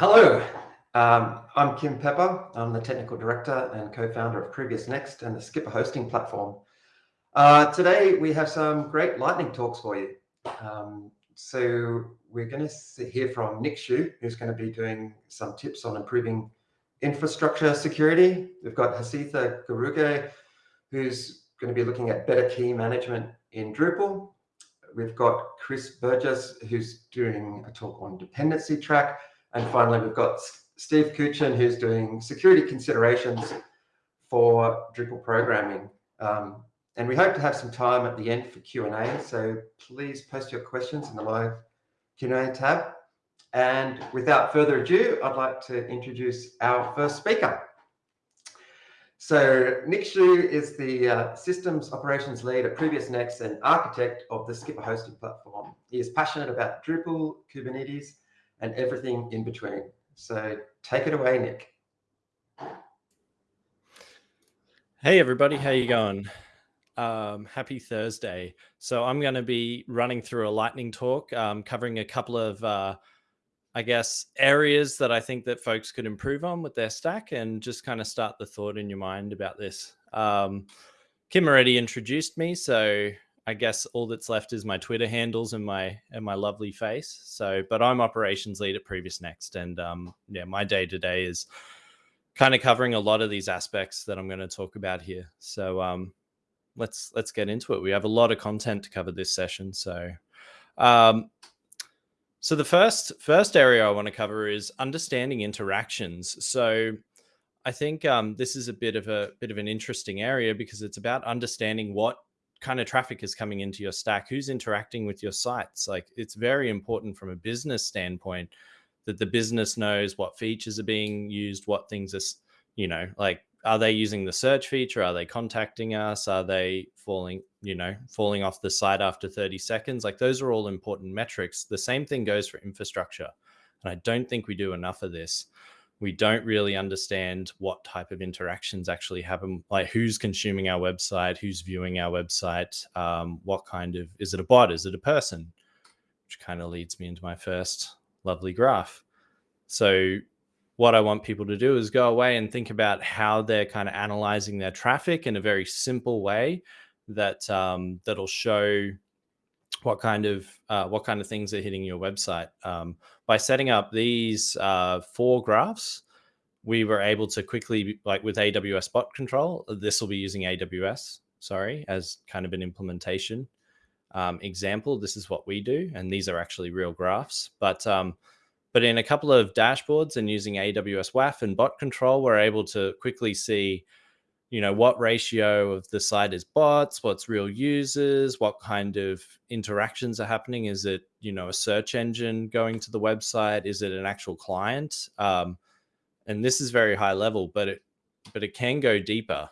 Hello, um, I'm Kim Pepper. I'm the Technical Director and co-founder of Previous Next and the Skpr hosting platform. Uh, today, we have some great lightning talks for you. Um, so we're going to hear from Nick Schuch, who's going to be doing some tips on improving infrastructure security. We've got Hasitha Garuge, who's going to be looking at better key management in Drupal. We've got Chris Burgess, who's doing a talk on dependency track. And finally, we've got Steve Kuchin, who's doing security considerations for Drupal programming. Um, and we hope to have some time at the end for Q&A. So please post your questions in the live Q&A tab. And without further ado, I'd like to introduce our first speaker. So Nick Schuch is the uh, systems operations lead at Previous Next and architect of the Skpr hosting platform. He is passionate about Drupal, Kubernetes, and everything in between. So take it away, Nick. Hey everybody, how you going? Um, happy Thursday. So I'm going to be running through a lightning talk, um, covering a couple of uh, I guess, areas that I think that folks could improve on with their stack and just kind of start the thought in your mind about this. Um, Kim already introduced me, so I guess all that's left is my Twitter handles and my and my lovely face. So, but I'm operations lead at Previous Next, and um, yeah, my day to day is kind of covering a lot of these aspects that I'm going to talk about here. So, um, let's let's get into it. We have a lot of content to cover this session, so um, so the first first area I want to cover is understanding interactions. So I think um, this is a bit of a bit of an interesting area because it's about understanding what kind of traffic is coming into your stack, who's interacting with your sites. Like it's very important from a business standpoint that the business knows what features are being used, what things are, you know, like are they using the search feature? Are they contacting us? Are they falling, you know, falling off the site after 30 seconds? Like those are all important metrics. The same thing goes for infrastructure. And I don't think we do enough of this. We don't really understand what type of interactions actually happen, like who's consuming our website, who's viewing our website, um, what kind of, is it a bot? Is it a person? Which kind of leads me into my first lovely graph. So what I want people to do is go away and think about how they're kind of analyzing their traffic in a very simple way that um, that'll show what kind of uh, what kind of things are hitting your website. Um, by setting up these uh, four graphs, we were able to quickly, like with AWS bot control, this will be using AWS, sorry, as kind of an implementation um, example. This is what we do, and these are actually real graphs. But um, but in a couple of dashboards and using AWS WAF and bot control, we're able to quickly see, you know, what ratio of the site is bots, what's real users, what kind of interactions are happening. Is it, you know, a search engine going to the website? Is it an actual client? Um, and this is very high level, but it but it can go deeper.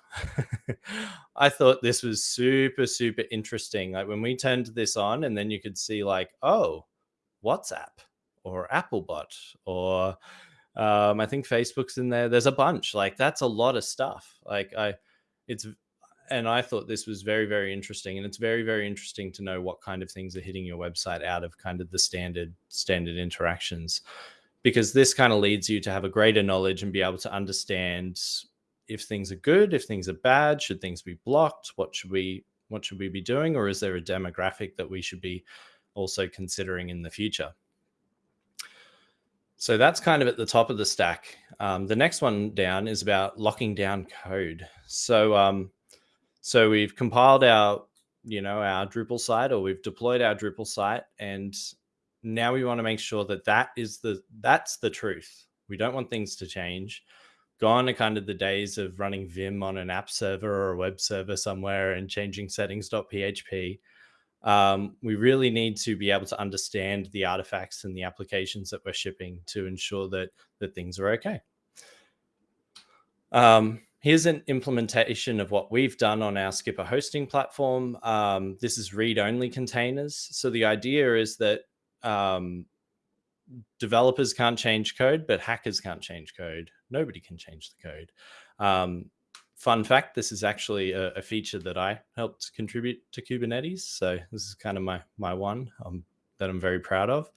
I thought this was super, super interesting. Like when we turned this on and then you could see like, oh, WhatsApp or Applebot or um, I think Facebook's in there. There's a bunch. Like that's a lot of stuff. Like I, it's, and I thought this was very, very interesting. And it's very, very interesting to know what kind of things are hitting your website out of kind of the standard standard interactions, because this kind of leads you to have a greater knowledge and be able to understand if things are good, if things are bad, should things be blocked, what should we what should we be doing, or is there a demographic that we should be also considering in the future? So that's kind of at the top of the stack. Um, the next one down is about locking down code. So, um, so we've compiled our, you know, our Drupal site or we've deployed our Drupal site and now we want to make sure that that is the, that's the truth. We don't want things to change. Gone are kind of the days of running Vim on an app server or a web server somewhere and changing settings.php um, we really need to be able to understand the artifacts and the applications that we're shipping to ensure that that things are okay. Um, here's an implementation of what we've done on our Skpr hosting platform. Um, this is read-only containers. So the idea is that um, developers can't change code, but hackers can't change code. Nobody can change the code. Um, fun fact, this is actually a, a, feature that I helped contribute to Kubernetes. So this is kind of my, my one um, that I'm very proud of.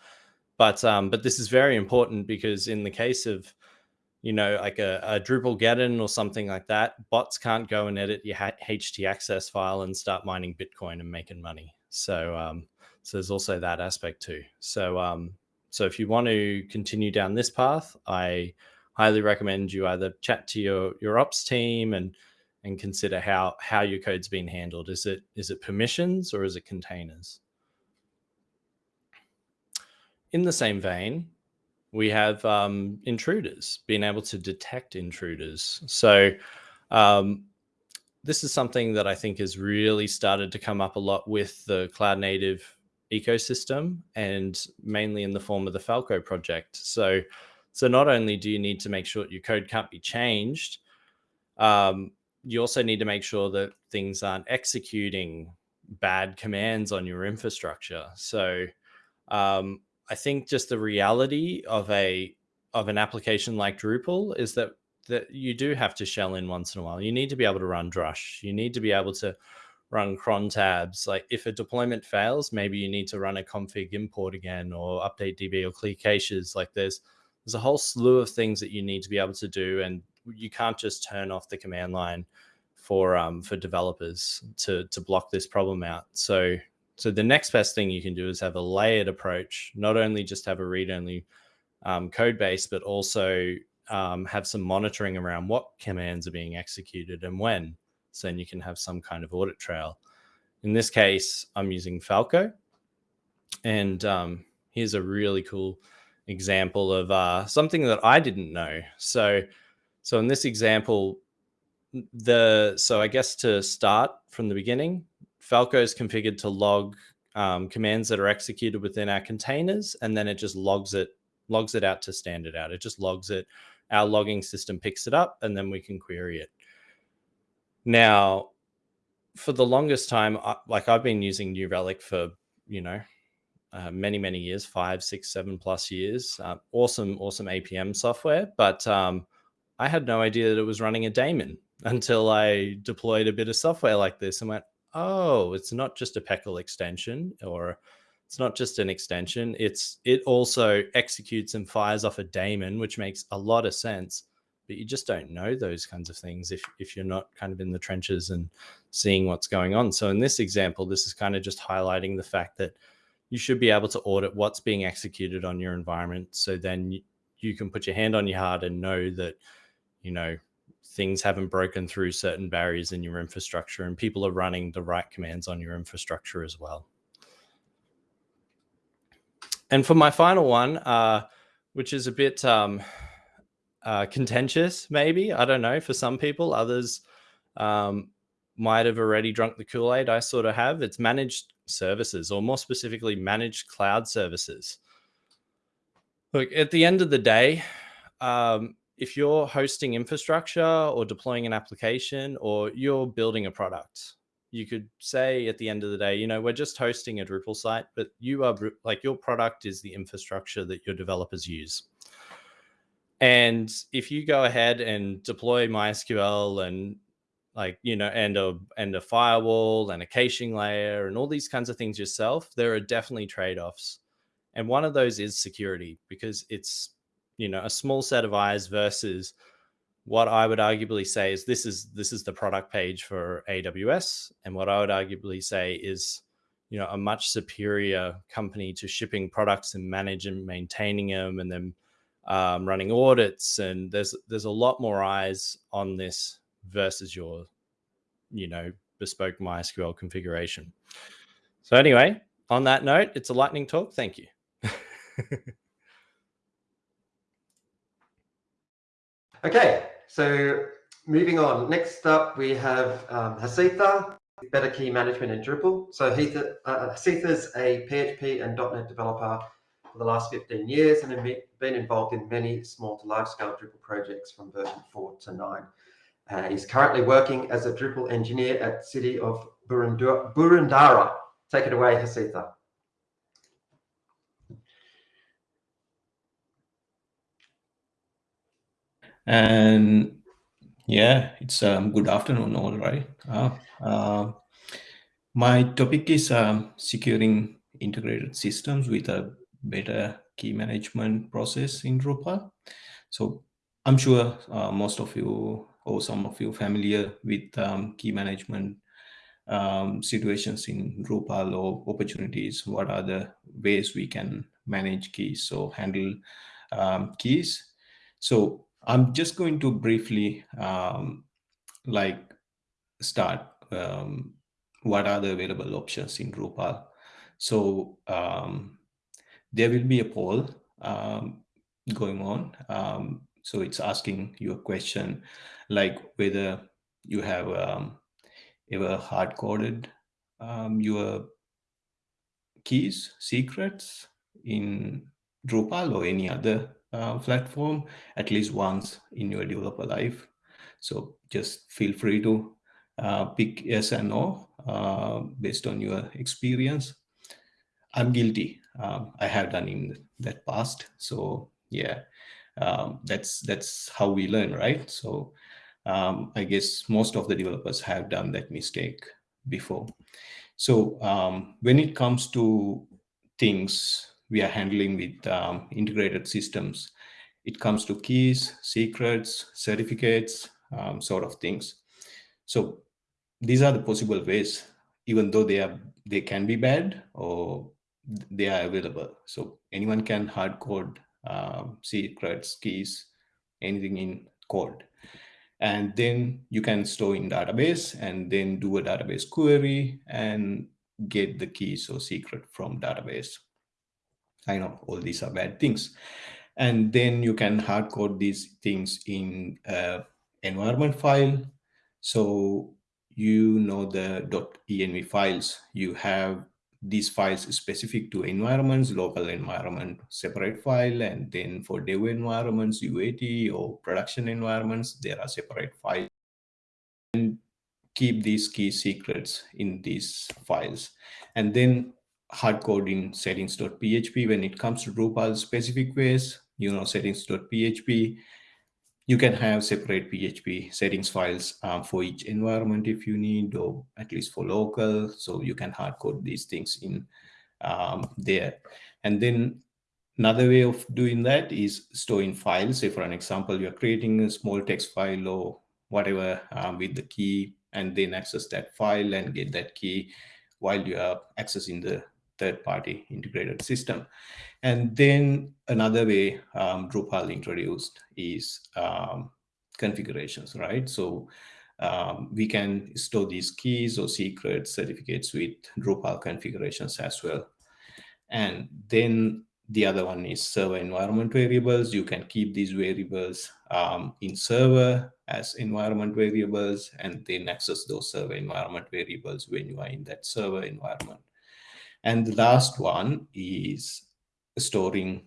but um, but this is very important because in the case of you know like a, a Drupalgeddon or something like that, bots can't go and edit your htaccess file and start mining Bitcoin and making money. So um, so there's also that aspect too. So um, so if you want to continue down this path, I highly recommend you either chat to your your ops team and and consider how how your code's been handled. Is it is it permissions or is it containers? In the same vein, we have um, intruders, being able to detect intruders. So um, this is something that I think has really started to come up a lot with the cloud native ecosystem and mainly in the form of the Falco project. So, so not only do you need to make sure your code can't be changed, um, you also need to make sure that things aren't executing bad commands on your infrastructure. So um, I think just the reality of a of an application like Drupal is that that you do have to shell in once in a while. You need to be able to run Drush. You need to be able to run cron tabs. Like if a deployment fails, maybe you need to run a config import again or update DB or clear caches. Like there's there's a whole slew of things that you need to be able to do, and you can't just turn off the command line for um, for developers to to block this problem out. So so the next best thing you can do is have a layered approach, not only just have a read only um, code base, but also um, have some monitoring around what commands are being executed and when. So then you can have some kind of audit trail. In this case, I'm using Falco. And um, here's a really cool example of uh, something that I didn't know. So, so in this example, the so I guess to start from the beginning, Falco is configured to log um, commands that are executed within our containers, and then it just logs it logs it out to standard out. It just logs it. Our logging system picks it up, and then we can query it. Now, for the longest time, I, like I've been using New Relic for you know uh, many many years, five, six, seven plus years. Uh, awesome, awesome APM software, but um, I had no idea that it was running a daemon until I deployed a bit of software like this and went, oh, it's not just a PECL extension or it's not just an extension. It's it also executes and fires off a daemon, which makes a lot of sense. But you just don't know those kinds of things if if you're not kind of in the trenches and seeing what's going on. So in this example, this is kind of just highlighting the fact that you should be able to audit what's being executed on your environment. So then you, can put your hand on your heart and know that, you know, things haven't broken through certain barriers in your infrastructure and people are running the right commands on your infrastructure as well. And for my final one, uh, which is a bit um, uh, contentious, maybe, I don't know, for some people, others um, might have already drunk the Kool-Aid. I sort of have. It's managed services, or more specifically, managed cloud services. Look, at the end of the day, um, if you're hosting infrastructure or deploying an application or you're building a product, you could say at the end of the day, you know, we're just hosting a Drupal site, but you are like your product is the infrastructure that your developers use. And if you go ahead and deploy MySQL and like, you know, and a and a firewall and a caching layer and all these kinds of things yourself, there are definitely trade-offs. And one of those is security because it's you know a small set of eyes versus what I would arguably say is this is this is the product page for AWS, and what I would arguably say is you know a much superior company to shipping products and managing maintaining them, and then um, running audits. And there's there's a lot more eyes on this versus your you know bespoke MySQL configuration. So anyway, on that note, it's a lightning talk. Thank you. Okay, so moving on. Next up, we have um, Hasitha, Better Key Management in Drupal. So Hasitha, uh, is a PHP and .NET developer for the last 15 years and have been involved in many small to large scale Drupal projects from version 4 to 9. Uh, he's currently working as a Drupal engineer at City of Boroondara. Take it away, Hasitha. And yeah, it's um, good afternoon all right. Uh, uh, my topic is um, securing integrated systems with a better key management process in Drupal. So I'm sure uh, most of you or some of you familiar with um, key management um, situations in Drupal or opportunities. What are the ways we can manage keys, so handle um, keys. So I'm just going to briefly um, like start um, what are the available options in Drupal. So um, there will be a poll going on. So it's asking you a question like whether you have um, ever hard coded um, your keys, secrets in Drupal or any other uh, platform at least once in your developer life. So just feel free to uh, pick yes and no uh, based on your experience. I'm guilty. Um, I have done in that past. So yeah, um, that's that's how we learn, right? So um, I guess most of the developers have done that mistake before. So um, when it comes to things we are handling with um, integrated systems, it comes to keys, secrets, certificates, um, sort of things. So these are the possible ways, even though they are they can be bad or they are available. So anyone can hard code um, secrets, keys, anything in code. And then you can store in database and then do a database query and get the keys or secret from database. I know all these are bad things. And then you can hard code these things in uh, environment file. So you know the .env files. You have these files specific to environments, local environment, separate file, and then for dev environments, UAT or production environments, there are separate files. And keep these key secrets in these files. And then hard code in settings.php when it comes to Drupal specific ways, you know, settings.php, you can have separate PHP settings files um, for each environment if you need, or at least for local. So you can hard code these things in um, there. And then another way of doing that is storing files. Say for an example, you're creating a small text file or whatever um, with the key and then access that file and get that key while you are accessing the third-party integrated system. And then another way um, Drupal introduced is um, configurations, right? So um, we can store these keys or secret certificates with Drupal configurations as well. And then the other one is server environment variables. You can keep these variables um, in server as environment variables and then access those server environment variables when you are in that server environment. And the last one is storing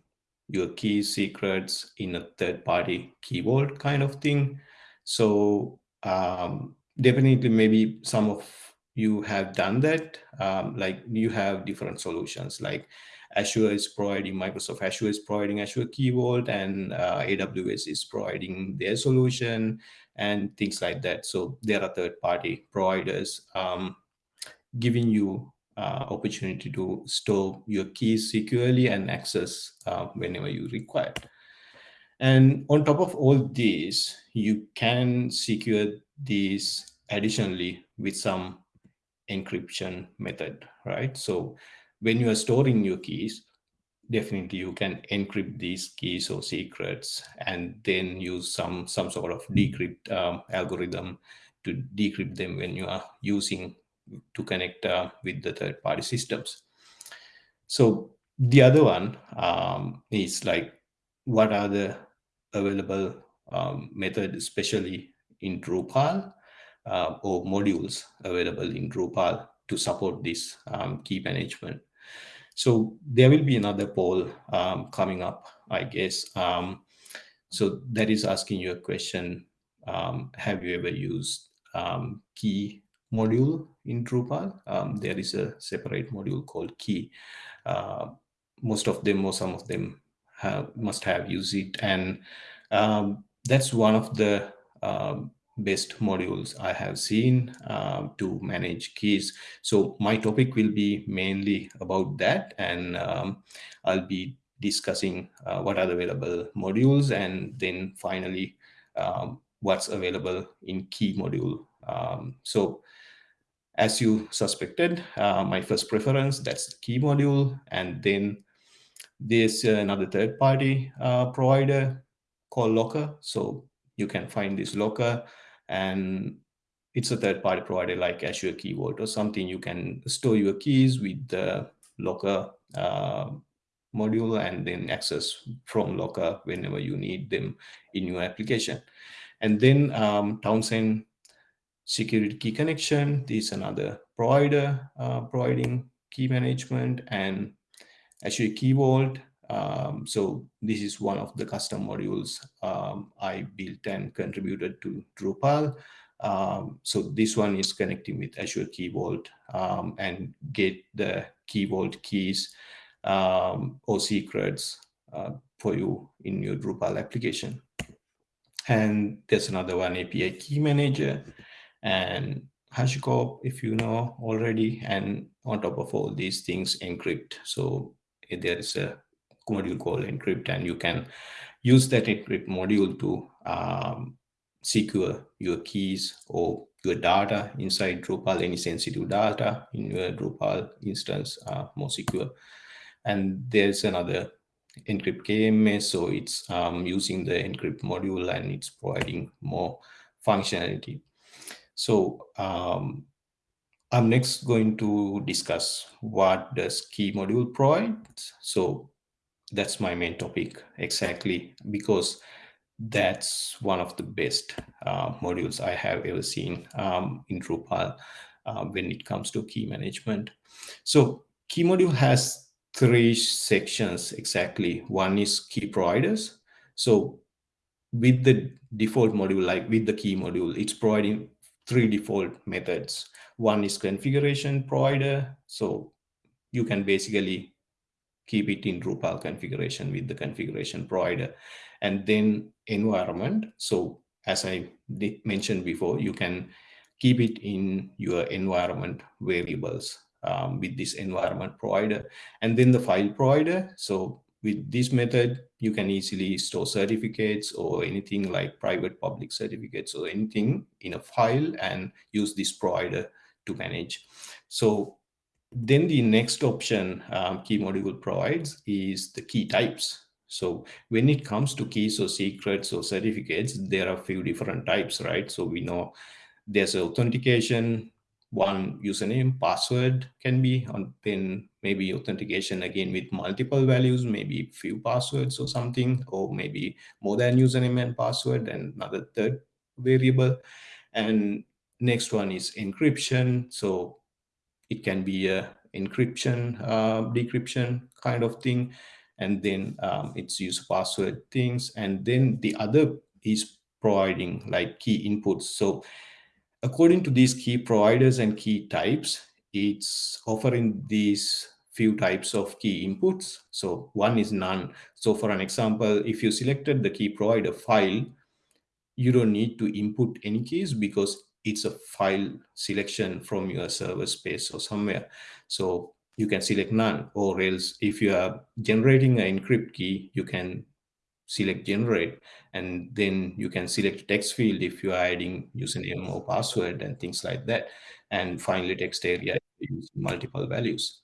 your key secrets in a third party key vault kind of thing. So um, definitely maybe some of you have done that. Um, like you have different solutions like Azure is providing, Microsoft Azure is providing Azure Key Vault and uh, AWS is providing their solution and things like that. So there are third party providers um, giving you uh, opportunity to store your keys securely and access uh, whenever you require. And on top of all this, you can secure these additionally with some encryption method, right? So when you are storing your keys, definitely you can encrypt these keys or secrets and then use some some sort of decrypt um, algorithm to decrypt them when you are using to connect uh, with the third party systems. So the other one um, is like, what are the available um, methods, especially in Drupal uh, or modules available in Drupal to support this um, key management. So there will be another poll um, coming up, I guess. Um, so that is asking you a question, um, have you ever used key module in Drupal. Um, there is a separate module called key. Uh, most of them or some of them have, must have used it. And um, that's one of the um, best modules I have seen uh, to manage keys. So my topic will be mainly about that. And um, I'll be discussing uh, what are the available modules and then finally um, what's available in key module. Um, so as you suspected, uh, my first preference, that's the key module. And then there's another third party uh, provider called Lockr. So you can find this Lockr and it's a third party provider like Azure Key Vault or something. You can store your keys with the Lockr uh, module and then access from Lockr whenever you need them in your application. And then um, Townsend security key connection. This is another provider uh, providing key management and Azure Key Vault. Um, so this is one of the custom modules um, I built and contributed to Drupal. Um, so this one is connecting with Azure Key Vault um, and get the Key Vault keys um, or secrets uh, for you in your Drupal application. And there's another one, API Key Manager and HashiCorp, if you know already. And on top of all these things, encrypt. So there is a module called encrypt, and you can use that encrypt module to um, secure your keys or your data inside Drupal, any sensitive data in your Drupal instance more secure. And there's another encrypt KMS, so it's um, using the encrypt module and it's providing more functionality. So um, I'm next going to discuss what does key module provide. So that's my main topic exactly because that's one of the best uh, modules I have ever seen um, in Drupal uh, when it comes to key management. So key module has three sections exactly. One is key providers. So with the default module, like with the key module, it's providing three default methods. One is configuration provider. So you can basically keep it in Drupal configuration with the configuration provider. And then environment. So as I mentioned before, you can keep it in your environment variables um, with this environment provider. And then the file provider. So with this method, you can easily store certificates or anything like private public certificates or anything in a file and use this provider to manage. So then the next option um, key module provides is the key types. So when it comes to keys or secrets or certificates, there are a few different types, right? So we know there's authentication, one username, password can be, and then maybe authentication again with multiple values, maybe few passwords or something, or maybe more than username and password and another third variable. And next one is encryption. So it can be a encryption, uh, decryption kind of thing. And then um, it's use password things. And then the other is providing like key inputs. So according to these key providers and key types, it's offering these few types of key inputs. So one is none. So for an example, if you selected the key provider file, you don't need to input any keys because it's a file selection from your server space or somewhere. So you can select none or else if you are generating an encrypt key, you can select generate and then you can select text field if you are adding username or password and things like that and finally text area multiple values.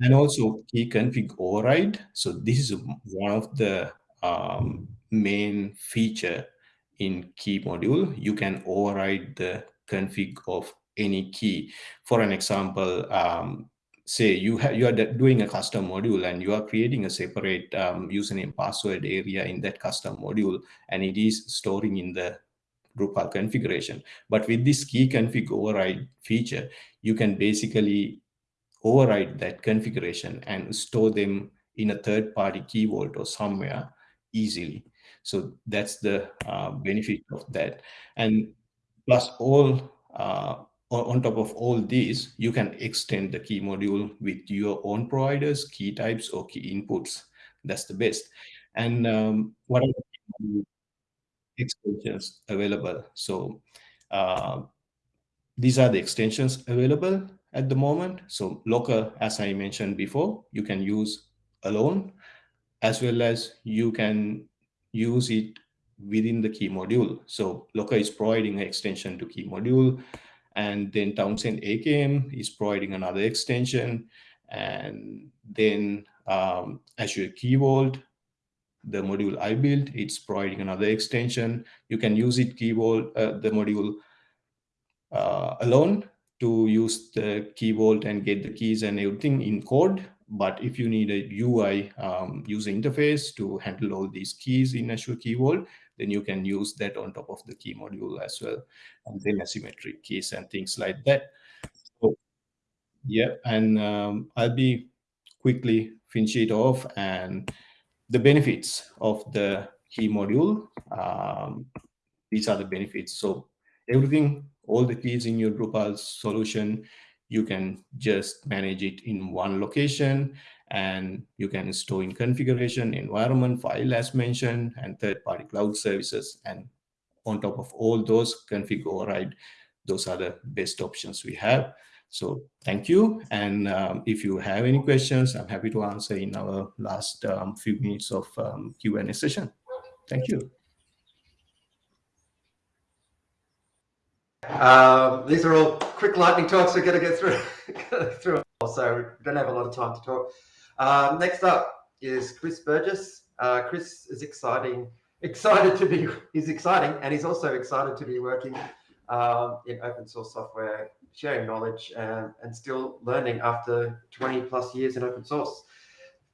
And also key config override. So this is one of the um, main feature in key module. You can override the config of any key. For an example um, say you have you are doing a custom module and you are creating a separate um, username password area in that custom module and it is storing in the Drupal configuration. But with this key config override feature, you can basically override that configuration and store them in a third-party key vault or somewhere easily. So that's the uh, benefit of that. And plus all uh, on top of all these, you can extend the key module with your own providers, key types, or key inputs. That's the best. And um, what are the extensions available? So uh, these are the extensions available at the moment. So Lockr, as I mentioned before, you can use alone. as well as you can use it within the key module. So Lockr is providing an extension to key module, and then Townsend AKM is providing another extension, and then um, Azure Key Vault, the module I built, it's providing another extension. You can use it Key Vault, uh, the module uh, alone to use the Key Vault and get the keys and everything in code. But if you need a UI um, user interface to handle all these keys in Azure Key Vault, then you can use that on top of the key module as well. And then asymmetric keys and things like that. So, yeah, and um, I'll be quickly finish it off and the benefits of the key module. Um, these are the benefits. So everything, all the keys in your Drupal solution, you can just manage it in one location and you can store in configuration, environment, file as mentioned, and third-party cloud services. And on top of all those, config override, those are the best options we have. So thank you. And um, if you have any questions, I'm happy to answer in our last um, few minutes of um, Q&A session. Thank you. Um, these are all quick lightning talks. We're going to get through, through. So don't have a lot of time to talk. Um, next up is Chris Burgess. Uh, Chris is exciting, excited to be. He's exciting, and he's also excited to be working um, in open source software, sharing knowledge, and, and still learning after 20 plus years in open source.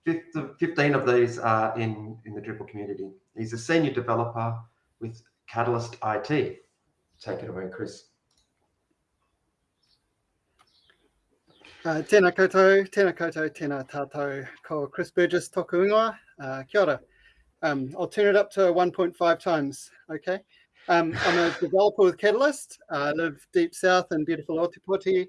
15 of these are in, in the Drupal community. He's a senior developer with Catalyst IT. Take it away, Chris. Uh, tēnā koutou, tēnā koutou, tēnā tātou, ko Chris Burgess toku ingoa, uh, kia ora. Um, I'll turn it up to 1.5 times, okay? Um, I'm a developer with Catalyst. I live deep south in beautiful Otepoti,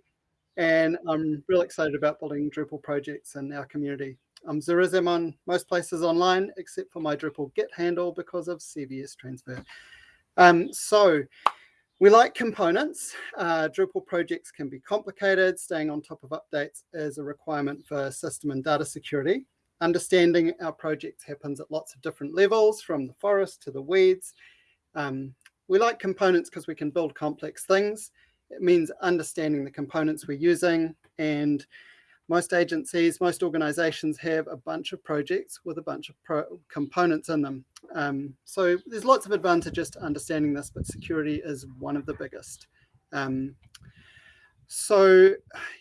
and I'm real excited about building Drupal projects in our community. I'm xurizaemon on most places online, except for my Drupal Git handle because of CVS transfer. Um, so we like components. Uh, Drupal projects can be complicated. Staying on top of updates is a requirement for system and data security. Understanding our projects happens at lots of different levels, from the forest to the weeds. Um, we like components because we can build complex things. It means understanding the components we're using and most agencies, most organizations have a bunch of projects with a bunch of components in them. Um, so there's lots of advantages to understanding this, but security is one of the biggest. Um, so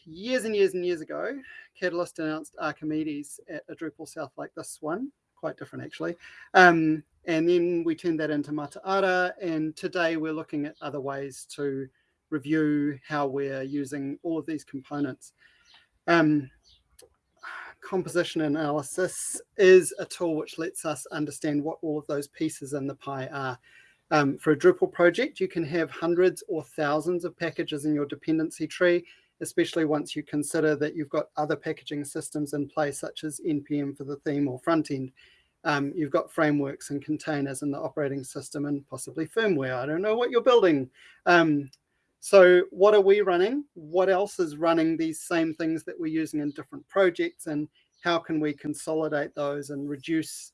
years and years and years ago, Catalyst announced Archimedes at a Drupal South like this one, quite different actually. Um, and then we turned that into Mataara, and today we're looking at other ways to review how we're using all of these components. Um, composition analysis is a tool which lets us understand what all of those pieces in the pie are. Um, for a Drupal project, you can have hundreds or thousands of packages in your dependency tree, especially once you consider that you've got other packaging systems in place, such as NPM for the theme or front end. Um, you've got frameworks and containers in the operating system and possibly firmware. I don't know what you're building. Um, so what are we running? What else is running these same things that we're using in different projects and how can we consolidate those and reduce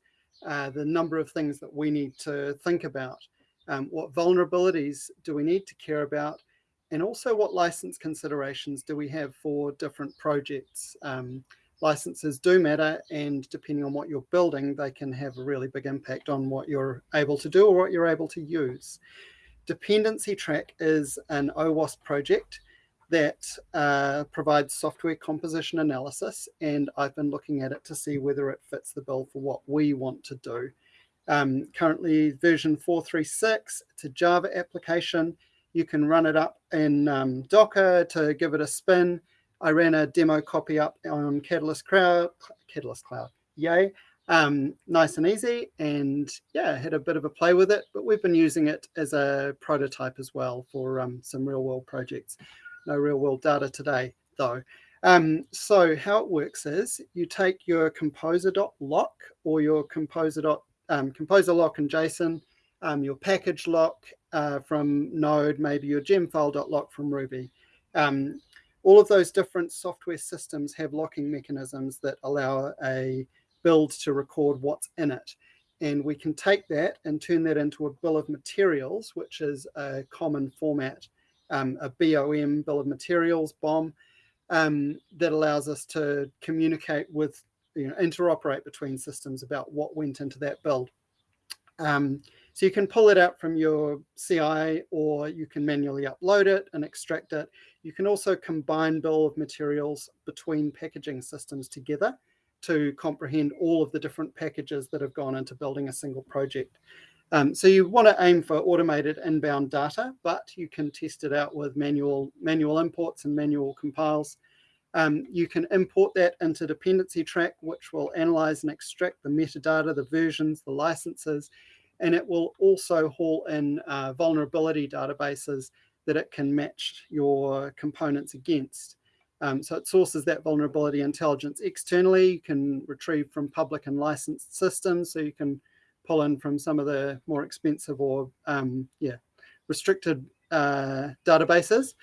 uh, the number of things that we need to think about? Um, what vulnerabilities do we need to care about? And also what license considerations do we have for different projects? Um, licenses do matter and depending on what you're building, they can have a really big impact on what you're able to do or what you're able to use. Dependency Track is an OWASP project that uh, provides software composition analysis, and I've been looking at it to see whether it fits the bill for what we want to do. Um, currently version 436, it's a Java application. You can run it up in um, Docker to give it a spin. I ran a demo copy up on Catalyst Cloud, Catalyst Cloud, yay um, nice and easy and yeah had a bit of a play with it but we've been using it as a prototype as well for um, some real world projects no real world data today though um, so how it works is you take your composer.lock or your composer. Um, composer lock and JSON, um, your package lock uh, from Node, maybe your gemfile.lock from Ruby. Um, all of those different software systems have locking mechanisms that allow a build to record what's in it. And we can take that and turn that into a bill of materials, which is a common format, um, a BOM, bill of materials, BOM, um, that allows us to communicate with, you know, interoperate between systems about what went into that build. Um, so you can pull it out from your CI or you can manually upload it and extract it. You can also combine bill of materials between packaging systems together to comprehend all of the different packages that have gone into building a single project. Um, so you want to aim for automated inbound data, but you can test it out with manual, manual imports and manual compiles. Um, you can import that into dependency track, which will analyze and extract the metadata, the versions, the licenses, and it will also haul in uh, vulnerability databases that it can match your components against. Um, so it sources that vulnerability intelligence externally. You can retrieve from public and licensed systems. So you can pull in from some of the more expensive or um, yeah restricted uh, databases.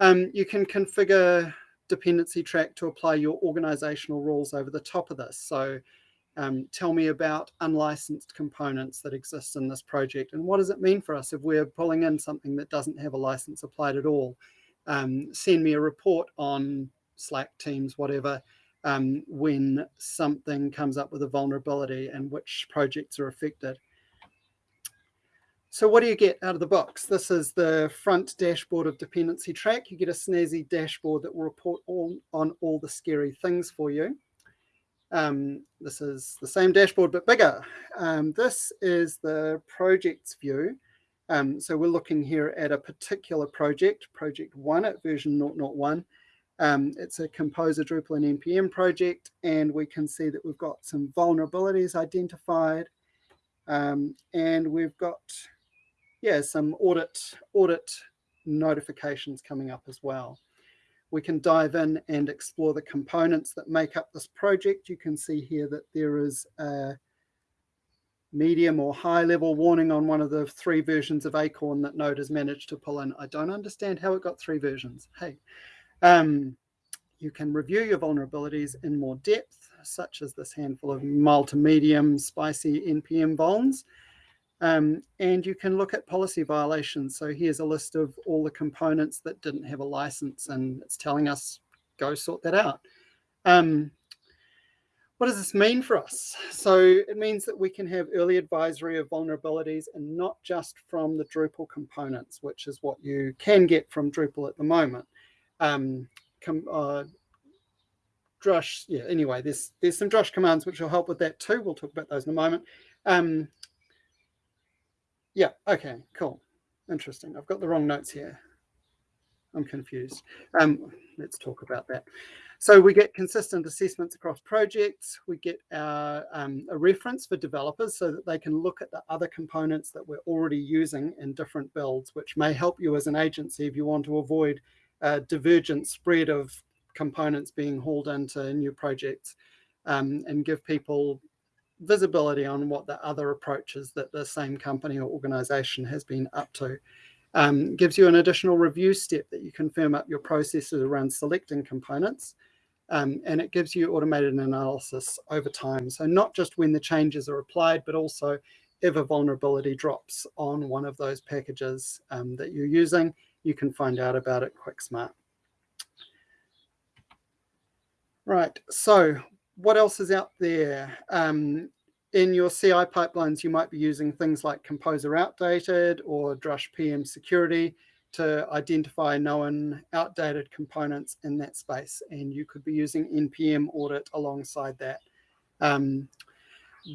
Um, you can configure dependency track to apply your organizational rules over the top of this. So um, tell me about unlicensed components that exist in this project and what does it mean for us if we're pulling in something that doesn't have a license applied at all. Um, send me a report on Slack, Teams, whatever, um, when something comes up with a vulnerability and which projects are affected. So what do you get out of the box? This is the front dashboard of dependency track. You get a snazzy dashboard that will report all, on all the scary things for you. Um, this is the same dashboard, but bigger. Um, this is the projects view. Um, so we're looking here at a particular project, project one at version 0.01. Um, it's a Composer Drupal and NPM project, and we can see that we've got some vulnerabilities identified, um, and we've got, yeah, some audit audit notifications coming up as well we can dive in and explore the components that make up this project. You can see here that there is a medium or high level warning on one of the three versions of Acorn that Node has managed to pull in. I don't understand how it got three versions. Hey, um, you can review your vulnerabilities in more depth, such as this handful of mild to medium spicy NPM vulns. Um, and you can look at policy violations. So here's a list of all the components that didn't have a license and it's telling us go sort that out. Um, what does this mean for us? So it means that we can have early advisory of vulnerabilities and not just from the Drupal components, which is what you can get from Drupal at the moment. Um, uh, Drush, yeah, anyway, there's, there's some Drush commands which will help with that too. We'll talk about those in a moment. Um, yeah, okay, cool. Interesting. I've got the wrong notes here. I'm confused. Um, let's talk about that. So we get consistent assessments across projects. We get our, um, a reference for developers so that they can look at the other components that we're already using in different builds, which may help you as an agency if you want to avoid a divergent spread of components being hauled into new projects um, and give people visibility on what the other approaches that the same company or organization has been up to. Um, gives you an additional review step that you can firm up your processes around selecting components. Um, and it gives you automated analysis over time. So not just when the changes are applied, but also if a vulnerability drops on one of those packages um, that you're using, you can find out about it quick smart. Right, so what else is out there? Um, in your CI pipelines, you might be using things like Composer Outdated or Drush PM Security to identify known outdated components in that space. And you could be using NPM Audit alongside that. Um,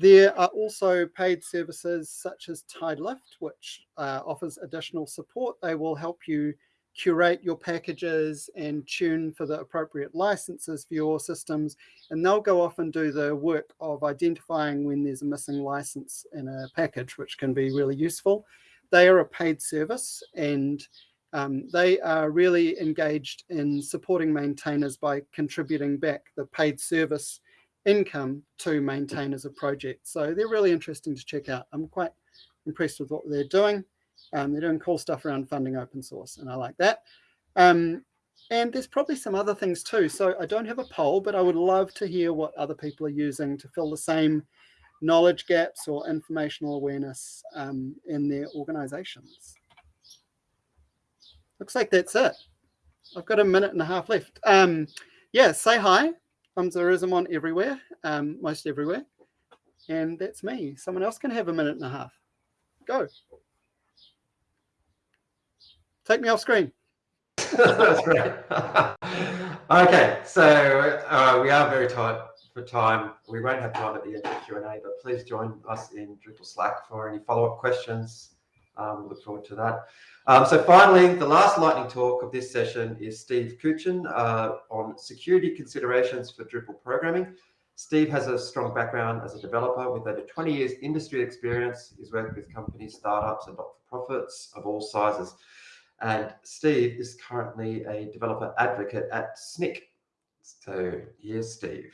there are also paid services such as Tidelift, which uh, offers additional support. They will help you curate your packages and tune for the appropriate licenses for your systems. And they'll go off and do the work of identifying when there's a missing license in a package, which can be really useful. They are a paid service and um, they are really engaged in supporting maintainers by contributing back the paid service income to maintainers of projects. So they're really interesting to check out. I'm quite impressed with what they're doing. Um, they're doing cool stuff around funding open source, and I like that. Um, and there's probably some other things too. So I don't have a poll, but I would love to hear what other people are using to fill the same knowledge gaps or informational awareness um, in their organizations. Looks like that's it. I've got a minute and a half left. Um, yeah, say hi. Thumbs on everywhere, um, most everywhere. And that's me. Someone else can have a minute and a half. Go. Take me off screen. That's great. okay, so uh, we are very tight for time. We won't have time at the end of Q&A, but please join us in Drupal Slack for any follow-up questions. Um, look forward to that. Um, so finally, the last lightning talk of this session is Steve Coochin uh, on security considerations for Drupal programming. Steve has a strong background as a developer with over 20 years industry experience. He's worked with companies, startups, and not-for-profits of all sizes. And Steve is currently a developer advocate at Snyk. So here's Steve.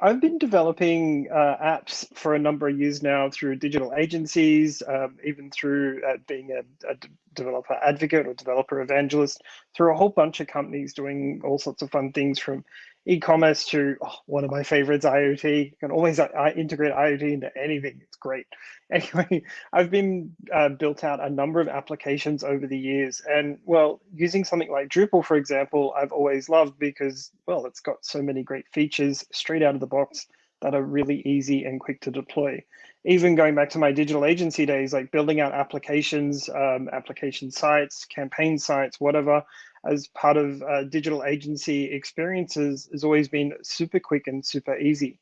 I've been developing uh, apps for a number of years now through digital agencies, um, even through uh, being a, a, developer advocate or developer evangelist, through a whole bunch of companies doing all sorts of fun things from e-commerce to oh, one of my favorites, IoT. You can always uh, integrate IoT into anything. It's great. Anyway, I've been uh, built out a number of applications over the years, and well, using something like Drupal, for example, I've always loved because well, it's got so many great features straight out of the box that are really easy and quick to deploy. Even going back to my digital agency days, like building out applications, um, application sites, campaign sites, whatever, as part of uh, digital agency experiences has always been super quick and super easy.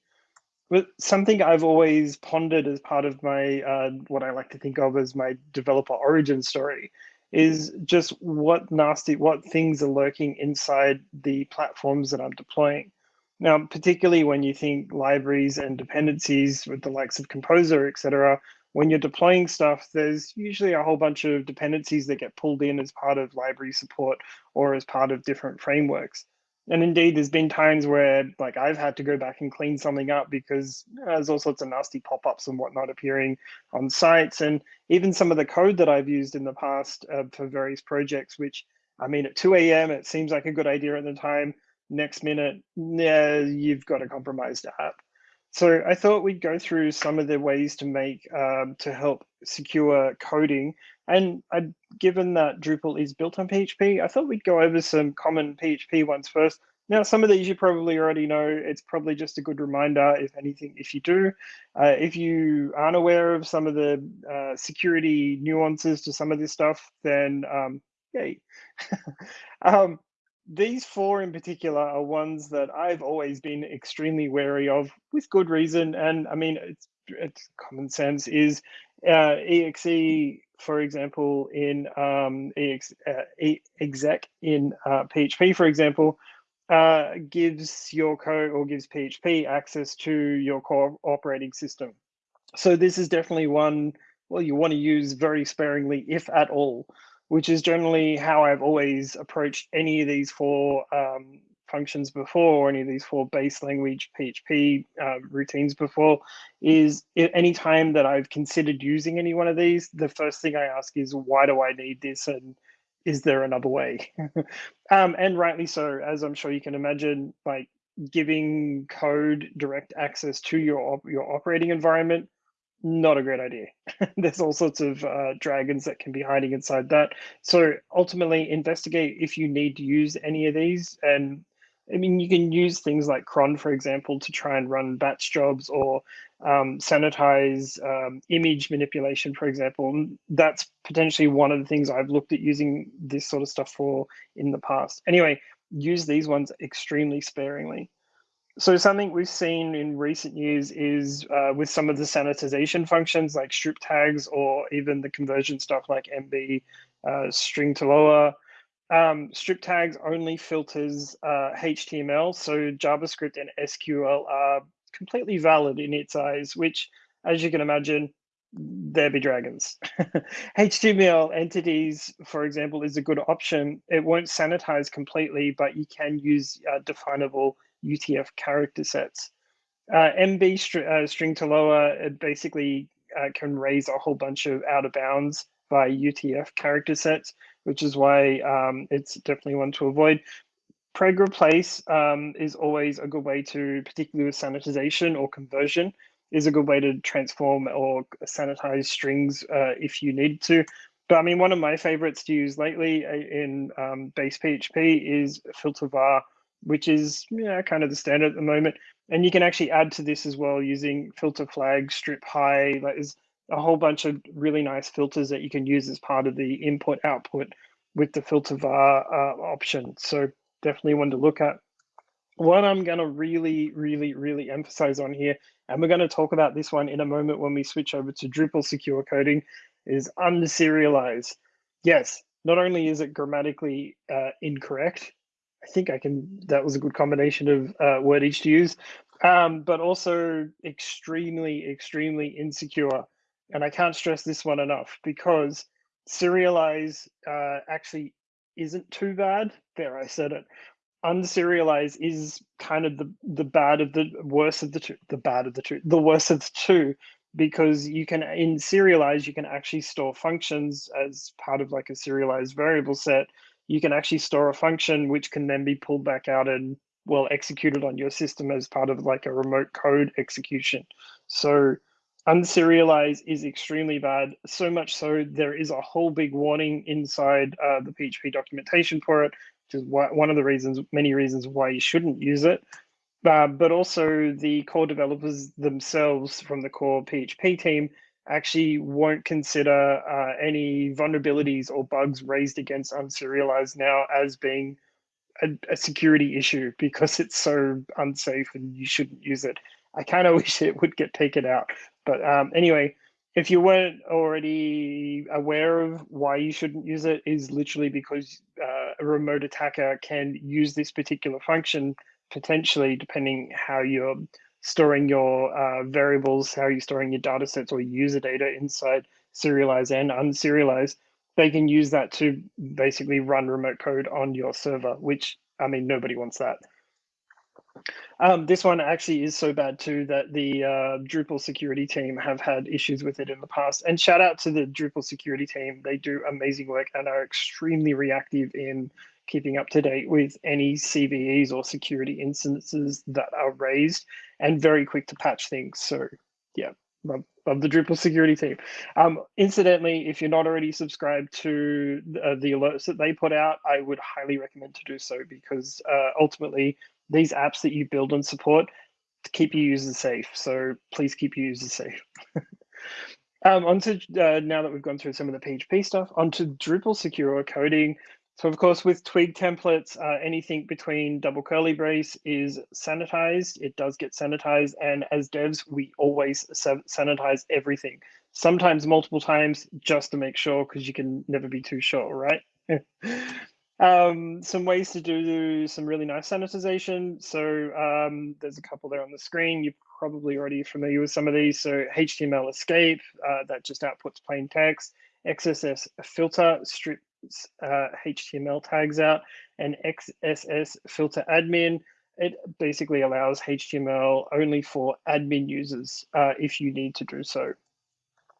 But something I've always pondered as part of my, uh, what I like to think of as my developer origin story is just what nasty, what things are lurking inside the platforms that I'm deploying. Now, particularly when you think libraries and dependencies with the likes of Composer, et cetera, when you're deploying stuff, there's usually a whole bunch of dependencies that get pulled in as part of library support or as part of different frameworks. And indeed, there's been times where like I've had to go back and clean something up because there's all sorts of nasty pop-ups and whatnot appearing on sites. And even some of the code that I've used in the past uh, for various projects, which I mean, at 2 a.m., it seems like a good idea at the time. Next minute, yeah, you've got a compromised app. So I thought we'd go through some of the ways to make um, to help secure coding. And I'd, given that Drupal is built on PHP, I thought we'd go over some common PHP ones first. Now, some of these you probably already know. It's probably just a good reminder, if anything, if you do. Uh, if you aren't aware of some of the uh, security nuances to some of this stuff, then um, yay. um, these four in particular are ones that I've always been extremely wary of with good reason. And I mean, it's, it's common sense is uh, exe, for example, in um, ex, uh, exec in uh, PHP, for example, uh, gives your code or gives PHP access to your core operating system. So this is definitely one, well, you want to use very sparingly, if at all which is generally how I've always approached any of these four um, functions before, or any of these four base language PHP uh, routines before, is any time that I've considered using any one of these, the first thing I ask is, why do I need this? And is there another way? um, and rightly so, as I'm sure you can imagine, like giving code direct access to your, your operating environment not a great idea. There's all sorts of uh, dragons that can be hiding inside that. So ultimately, investigate if you need to use any of these. And I mean, you can use things like cron, for example, to try and run batch jobs or um, sanitize um, image manipulation, for example. That's potentially one of the things I've looked at using this sort of stuff for in the past. Anyway, use these ones extremely sparingly. So something we've seen in recent years is uh, with some of the sanitization functions like strip tags or even the conversion stuff like MB uh, string to lower. Um, strip tags only filters uh, HTML, so JavaScript and SQL are completely valid in its eyes, which, as you can imagine, there be dragons. HTML entities, for example, is a good option. It won't sanitize completely, but you can use uh, definable UTF character sets. Uh, MB str uh, string to lower, it basically uh, can raise a whole bunch of out of bounds by UTF character sets, which is why um, it's definitely one to avoid. Preg replace um, is always a good way to, particularly with sanitization or conversion, is a good way to transform or sanitize strings uh, if you need to. But I mean, one of my favorites to use lately uh, in um, base PHP is filter var, which is yeah, kind of the standard at the moment. And you can actually add to this as well using filter flag, strip high. Like there's a whole bunch of really nice filters that you can use as part of the input output with the filter var uh, option. So definitely one to look at. What I'm going to really, really, really emphasize on here, and we're going to talk about this one in a moment when we switch over to Drupal secure coding, is unserialize. Yes, not only is it grammatically uh, incorrect, I think I can, that was a good combination of uh, each to use, um, but also extremely, extremely insecure. And I can't stress this one enough because serialize uh, actually isn't too bad. There, I said it. Unserialize is kind of the the bad of the worst of the two, the bad of the two, the worst of the two, because you can in serialize you can actually store functions as part of like a serialized variable set you can actually store a function which can then be pulled back out and well executed on your system as part of like a remote code execution. So unserialize is extremely bad so much so there is a whole big warning inside uh, the php documentation for it which is why, one of the reasons many reasons why you shouldn't use it. Uh, but also the core developers themselves from the core php team actually won't consider uh, any vulnerabilities or bugs raised against unserialized now as being a, a, security issue because it's so unsafe and you shouldn't use it. I kind of wish it would get taken out. But um, anyway, if you weren't already aware of why you shouldn't use it, is literally because uh, a remote attacker can use this particular function potentially, depending how you're storing your uh, variables, how you're storing your data sets or user data inside serialize and unserialize, they can use that to basically run remote code on your server, which, I mean, nobody wants that. Um, this one actually is so bad too that the uh, Drupal security team have had issues with it in the past. And shout out to the Drupal security team. They do amazing work and are extremely reactive in keeping up to date with any CVEs or security instances that are raised and very quick to patch things. So yeah, love, love the Drupal security team. Um, incidentally, if you're not already subscribed to uh, the alerts that they put out, I would highly recommend to do so because uh, ultimately these apps that you build and support keep your users safe. So please keep your users safe. um, onto uh, now that we've gone through some of the PHP stuff, onto Drupal secure coding. So of course, with Twig templates, uh, anything between double curly brace is sanitized. It does get sanitized. And as devs, we always sanitize everything, sometimes multiple times just to make sure, because you can never be too sure, right? um, some ways to do some really nice sanitization. So um, there's a couple there on the screen. You're probably already familiar with some of these. So HTML escape, uh, that just outputs plain text. XSS filter strip uh, HTML tags out, and XSS filter admin. It basically allows HTML only for admin users uh, if you need to do so.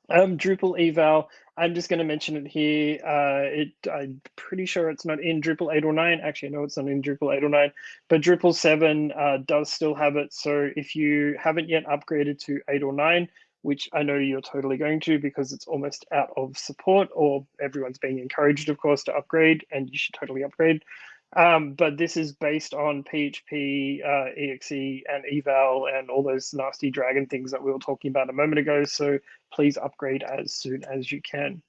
Um, Drupal eval, I'm just going to mention it here. Uh, it, I'm pretty sure it's not in Drupal 8 or 9. Actually, I know it's not in Drupal 8 or 9, but Drupal 7 uh, does still have it. So if you haven't yet upgraded to 8 or 9, which I know you're totally going to because it's almost out of support or everyone's being encouraged, of course, to upgrade and you should totally upgrade. Um, but this is based on PHP, uh, exe, and eval, and all those nasty dragon things that we were talking about a moment ago. So please upgrade as soon as you can.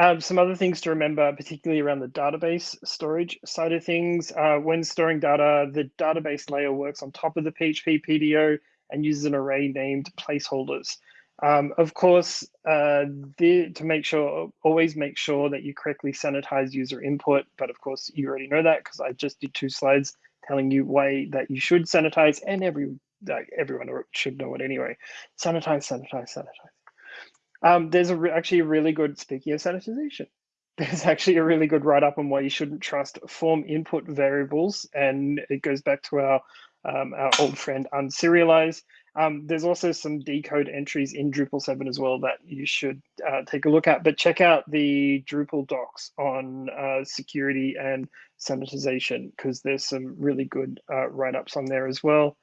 Um, some other things to remember, particularly around the database storage side of things. Uh, when storing data, the database layer works on top of the PHP PDO and uses an array named placeholders. Um, of course, uh, the, to make sure, always make sure that you correctly sanitize user input. But of course, you already know that because I just did two slides telling you why that you should sanitize, and every uh, everyone should know it anyway. Sanitize, sanitize, sanitize. Um, there's a actually a really good speaking of sanitization. There's actually a really good write up on why you shouldn't trust form input variables, and it goes back to our um, our old friend unserialize. Um, there's also some decode entries in Drupal 7 as well that you should uh, take a look at. But check out the Drupal docs on uh, security and sanitization because there's some really good uh, write-ups on there as well.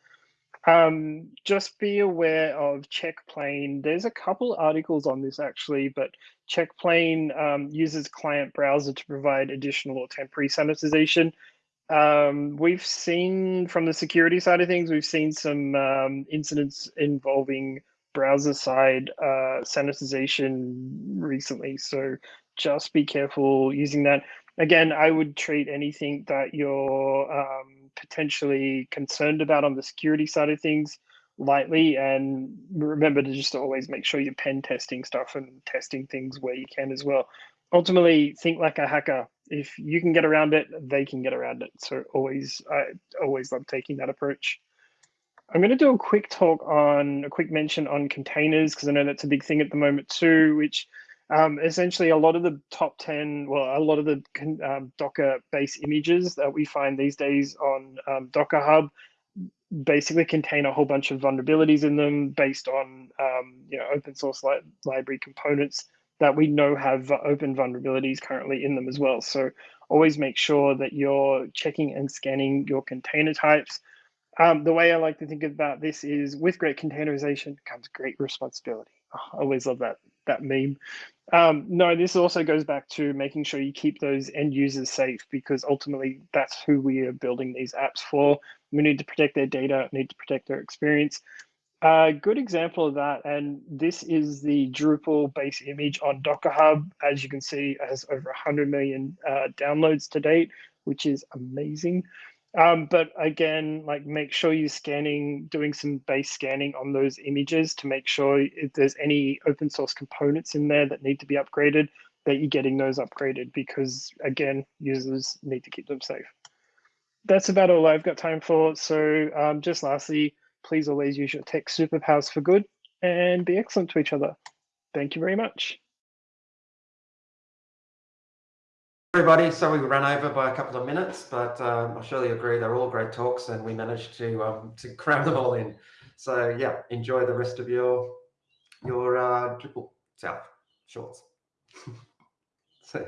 Um, just be aware of check_plain. There's a couple articles on this actually, but check_plain um, uses client browser to provide additional or temporary sanitization. Um, we've seen from the security side of things, we've seen some um, incidents involving browser side uh, sanitization recently. So just be careful using that. Again, I would treat anything that you're um, potentially concerned about on the security side of things lightly and remember to just always make sure you're pen testing stuff and testing things where you can as well ultimately think like a hacker if you can get around it, they can get around it. So always, I always love taking that approach. I'm going to do a quick talk on a quick mention on containers because I know that's a big thing at the moment too, which um, essentially a lot of the top 10, well, a lot of the um, Docker base images that we find these days on um, Docker Hub basically contain a whole bunch of vulnerabilities in them based on um, you know open source li library components that we know have open vulnerabilities currently in them as well. So always make sure that you're checking and scanning your container types. Um, the way I like to think about this is with great containerization comes great responsibility. Oh, I always love that that meme. Um, no, this also goes back to making sure you keep those end users safe because ultimately that's who we are building these apps for. We need to protect their data, need to protect their experience. A good example of that, and this is the Drupal base image on Docker Hub. As you can see, has over 100 million uh, downloads to date, which is amazing. Um, but again, like make sure you're scanning, doing some base scanning on those images to make sure if there's any open source components in there that need to be upgraded, that you're getting those upgraded because again, users need to keep them safe. That's about all I've got time for. So um, just lastly, Please always use your tech superpowers for good and be excellent to each other. Thank you very much. Everybody, so we ran over by a couple of minutes, but um, I surely agree they're all great talks and we managed to um, to cram them all in. So yeah, enjoy the rest of your your uh, Drupal South shorts. so.